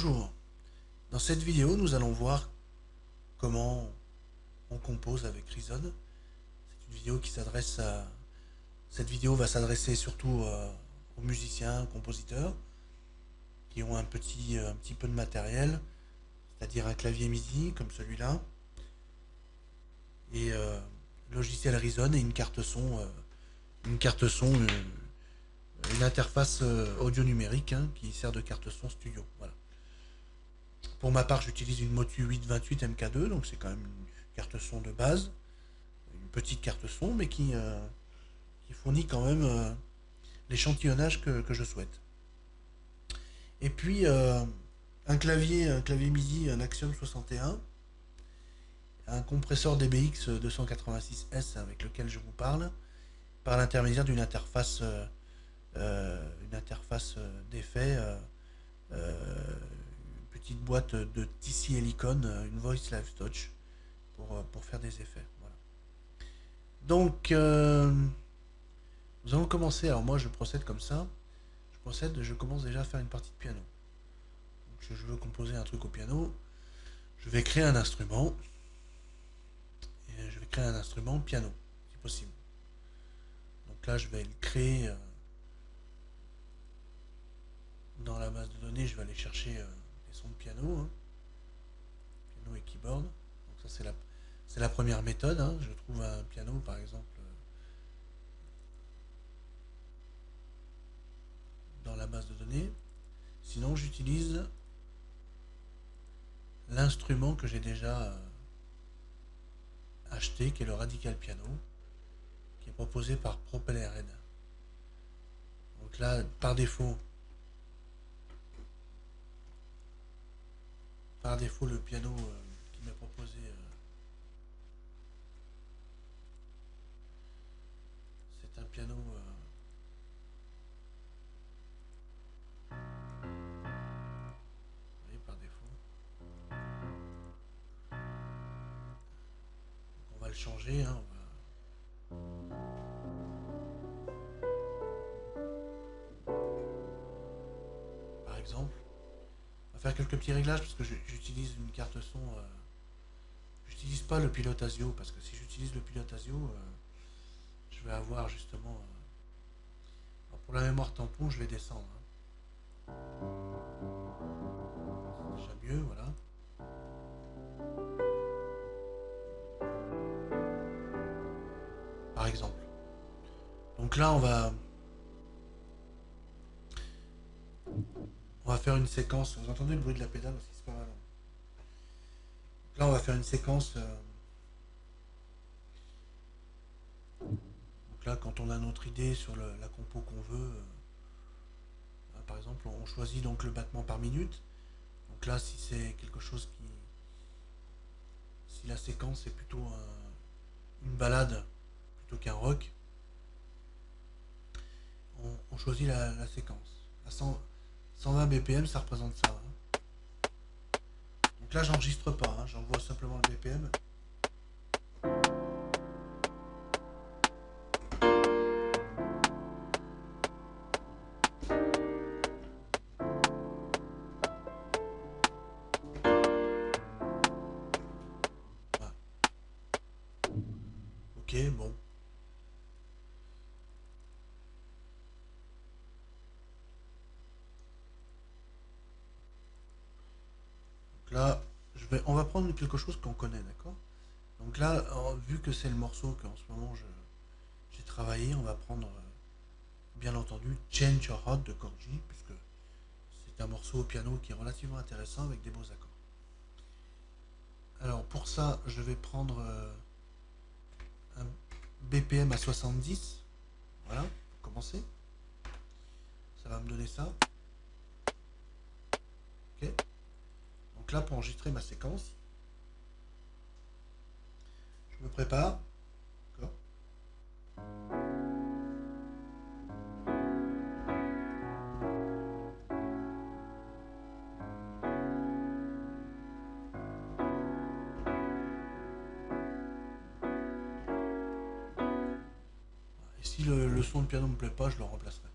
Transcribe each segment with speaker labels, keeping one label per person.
Speaker 1: Bonjour. Dans cette vidéo, nous allons voir comment on compose avec Reason. Cette vidéo va s'adresser surtout euh, aux musiciens, compositeurs qui ont un petit, un petit peu de matériel, c'est-à-dire un clavier MIDI comme celui-là, et euh, logiciel Reason et une carte son, euh, une carte son, une, interface audio numérique hein, qui sert de carte son studio. Pour ma part, j'utilise une Motu 828 MK2, donc c'est quand même une carte son de base, une petite carte son, mais qui, euh, fournit quand même euh, l'échantillonnage que, je souhaite. Et puis, euh, un clavier, un clavier MIDI, un Axiom 61, un compresseur DBX 286S avec lequel je vous parle, par l'intermédiaire d'une interface, une interface d'effet petite boîte de TC Helicon, euh, une Voice Live Touch, pour, euh, pour faire des effets. Voilà. Donc, euh, nous allons commencer. Alors moi, je procède comme ça. Je procède, je commence déjà à faire une partie de piano. je veux composer un truc au piano. Je vais créer un instrument. Et je vais créer un instrument piano, si possible. Donc là, je vais le créer dans la base de données. Je vais aller chercher son de piano, hein. piano et keyboard. Donc ça c'est la, c'est la première méthode. Hein. Je trouve un piano par exemple dans la base de données. Sinon j'utilise l'instrument que j'ai déjà euh, acheté, qui est le Radical Piano, qui est proposé par Propeller Red. Donc là, par défaut, par défaut le piano euh, qui m'a proposé euh, c'est un piano euh, par défaut. On va le changer hein, par exemple quelques petits réglages parce que j'utilise une carte son. Euh, j'utilise pas le pilote ASIO parce que si j'utilise le pilote ASIO, euh, je vais avoir justement. Euh, pour la mémoire tampon, je vais descendre. Hein. Déjà mieux, voilà. Par exemple. Donc là, on va. On va faire une séquence. Vous entendez le bruit de la pédale aussi, c'est pas mal. Là, on va faire une séquence. Euh, donc là, quand on a notre idée sur la compo qu'on veut, euh, par exemple, on choisit donc le battement par minute. Donc là, si c'est quelque chose qui... Si la séquence est plutôt une balade plutôt qu'un rock, on, choisit la, séquence. 120 BPM, ça représente ça. Donc là, j'enregistre pas, hein, j'envoie simplement le BPM. On va prendre quelque chose qu'on connaît, d'accord? Donc là, vu que c'est le morceau qu'en ce moment j'ai travaillé, on va prendre, euh, bien entendu, Change Your Heart de Corgi, puisque c'est un morceau au piano qui est relativement intéressant avec des beaux accords. Alors pour ça, je vais prendre euh, un BPM à 70, voilà, pour commencer. Ça va me donner ça. Ok là, pour enregistrer ma séquence, je me prépare. Si le, le son de piano ne me plaît pas, je le remplacerai.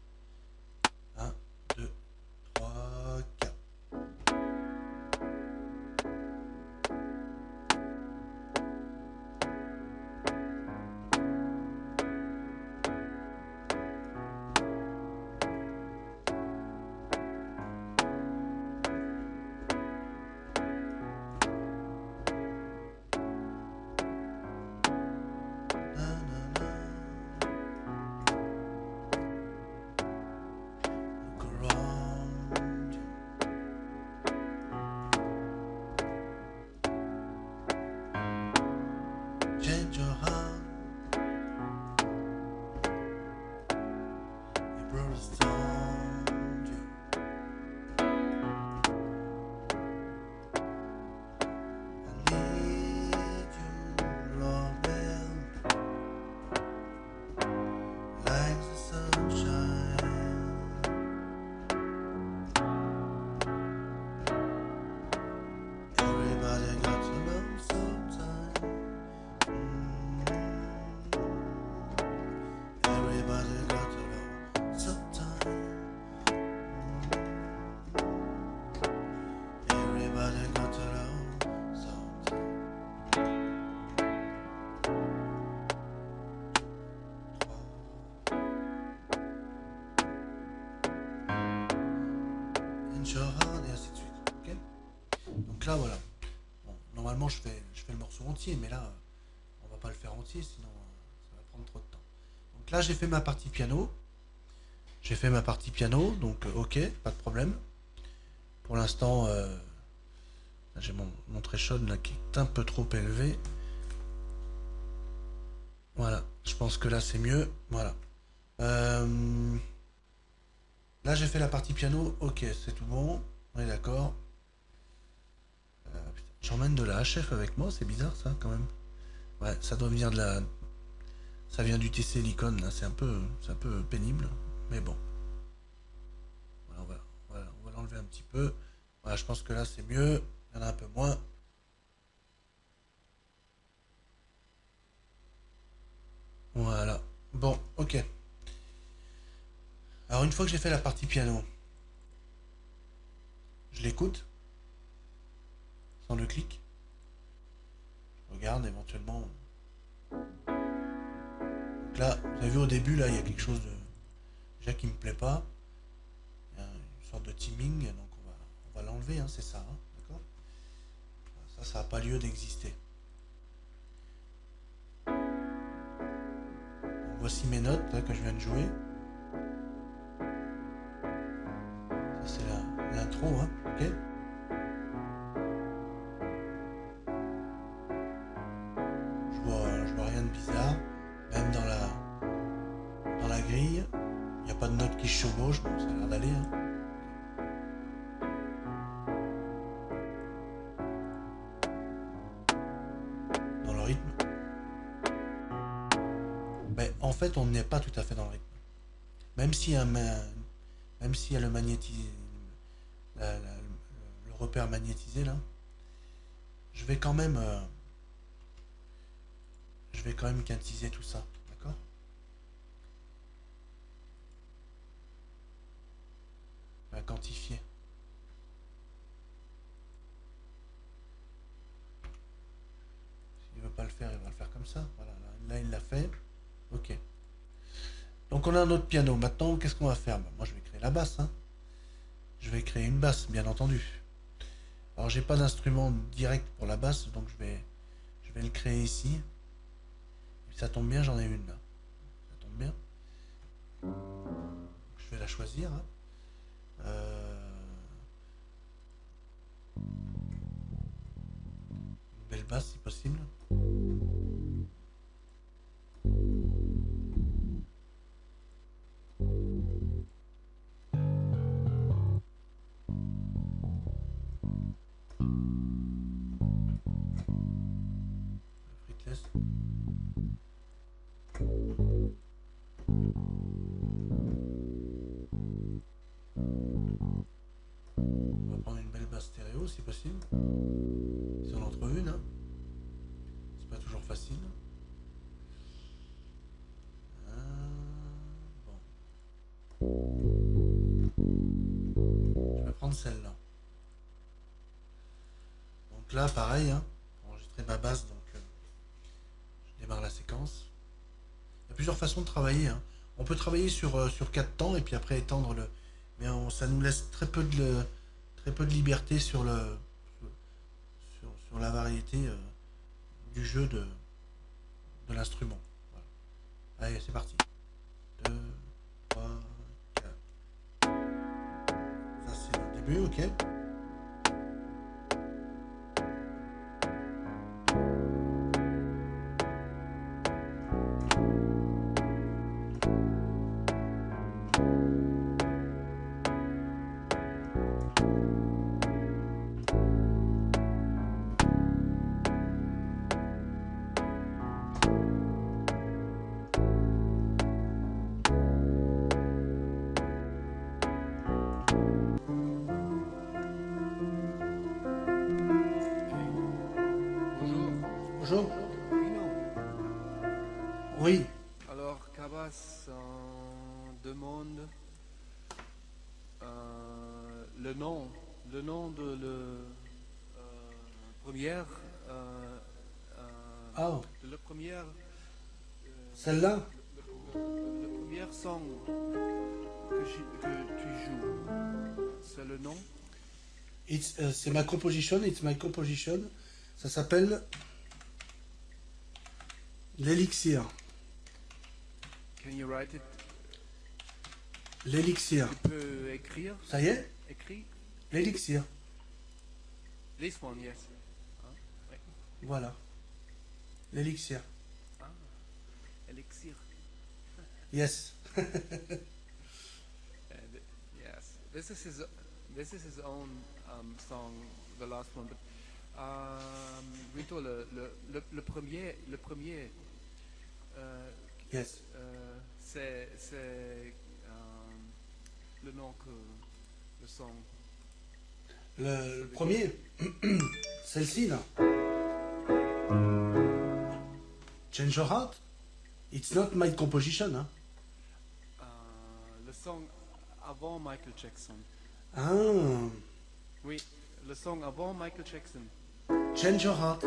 Speaker 1: Mais là, on va pas le faire entier, sinon euh, ça va prendre trop de temps. Donc là, j'ai fait ma partie piano. J'ai fait ma partie piano, donc euh, ok, pas de problème. Pour l'instant, euh, j'ai mon, mon threshold là qui est un peu trop élevé. Voilà, je pense que là c'est mieux. Voilà. Là j'ai fait la partie piano, ok, c'est tout bon. On est d'accord. J'emmène de la HF avec moi, c'est bizarre ça quand même. Ouais, ça doit venir de la. Ça vient du TC Helicon, là, c'est un peu. C'est un peu pénible. Mais bon. Voilà, on va, on va l'enlever un petit peu. Voilà, je pense que là c'est mieux. Il y en a un peu moins. Voilà. Bon, ok. Alors une fois que j'ai fait la partie piano, je l'écoute le clic. Je regarde éventuellement. Donc là, vous avez vu au début, là, il y a quelque chose de déjà qui me plaît pas. Il y a une sorte de teaming, donc on va, on va l'enlever, hein, c'est ça, hein, d'accord? Ça, ça n'a pas lieu d'exister. Voici mes notes que je viens de jouer. Ça c'est l'intro, hein, ok? Fait, on n'est pas tout à fait dans le rythme. Même a, un même le magnétisme, le repère magnétisé là, je vais quand même, euh, je vais quand même quantiser tout ça, d'accord? Quantifier. S'il veut pas le faire, il va le faire comme ça. Voilà, là, là, il l'a fait. Ok. Donc on a un autre piano. Maintenant, qu'est-ce qu'on va faire? Ben, Moi, je vais créer la basse. hein. Je vais créer une basse, bien entendu. Alors, j'ai pas d'instrument direct pour la basse, donc je vais, le créer ici. Ça tombe bien, j'en ai une là. Ça tombe bien. Je vais la choisir. hein. Euh, Une belle basse, si possible. Si possible. Si on en trouve une. C'est pas toujours facile. Ah. Je vais prendre celle-là. Donc là, pareil, hein, enregistrer ma basse, donc euh, je démarre la séquence. Il y a plusieurs façons de travailler. hein. On peut travailler sur, euh, sur 4 temps et puis après étendre le. Mais ça nous laisse très peu de, très peu de liberté sur, le, sur, la variété euh, du jeu de, l'instrument. Allez, c'est parti. 2, 3, 4. Ça, c'est le début, ok.
Speaker 2: Bonjour.
Speaker 1: Oui.
Speaker 2: Alors, Cabas euh, demande euh, le nom, le nom de le euh, première,
Speaker 1: Ah,
Speaker 2: de la première,
Speaker 1: celle-là?
Speaker 2: le, premier son que, j'ai- que tu joues. c'est le nom?
Speaker 1: It's, c'est ma composition, it's my composition. Ça s'appelle l'élixir.
Speaker 2: Can you write it?
Speaker 1: L'élixir.
Speaker 2: Tu peux écrire?
Speaker 1: Ça y est?
Speaker 2: Écrit
Speaker 1: L'élixir.
Speaker 2: This one, yes.
Speaker 1: Voilà. L'élixir.
Speaker 2: Ah, elixir.
Speaker 1: Yes.
Speaker 2: And, yes, this is his. This is his own um, song, the last one. But um, plutôt le, le, le, le premier, le premier. Euh,
Speaker 1: Yes.
Speaker 2: euh, c'est euh, le nom que le son.
Speaker 1: Le, le premier, celle-ci là. Change your heart. It's not my composition. Hein.
Speaker 2: euh, le son avant Michael Jackson.
Speaker 1: Ah,
Speaker 2: Oui, le son avant Michael Jackson.
Speaker 1: change your heart.